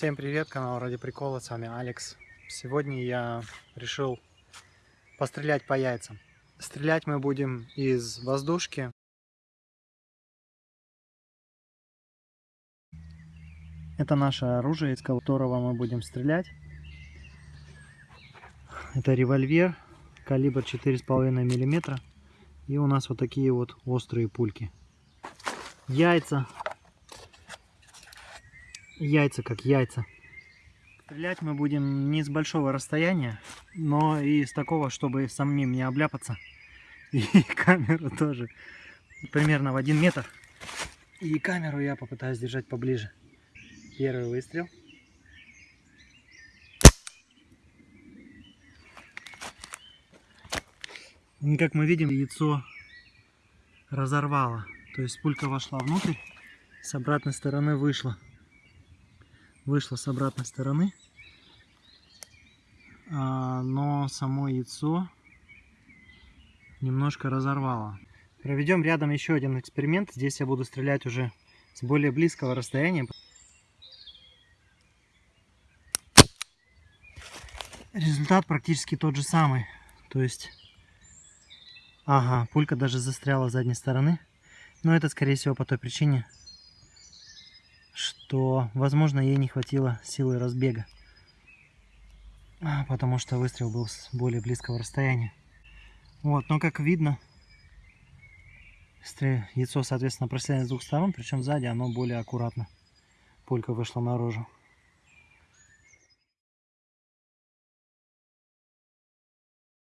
Всем привет, канал Ради Прикола, с вами Алекс. Сегодня я решил пострелять по яйцам. Стрелять мы будем из воздушки. Это наше оружие, из которого мы будем стрелять. Это револьвер, калибр 4,5 миллиметра. И у нас вот такие вот острые пульки. Яйца яйца как яйца. Стрелять мы будем не с большого расстояния, но и с такого, чтобы самим не обляпаться. И камеру тоже примерно в один метр. И камеру я попытаюсь держать поближе. Первый выстрел. И как мы видим, яйцо разорвало. То есть пулька вошла внутрь, с обратной стороны вышла вышло с обратной стороны, а, но само яйцо немножко разорвало. Проведем рядом еще один эксперимент. Здесь я буду стрелять уже с более близкого расстояния. Результат практически тот же самый. То есть, ага, пулька даже застряла с задней стороны. Но это, скорее всего, по той причине, что, возможно, ей не хватило силы разбега, потому что выстрел был с более близкого расстояния. Вот, но как видно, яйцо, соответственно, простреляно с двух сторон, причем сзади оно более аккуратно. Пулька вышла наружу.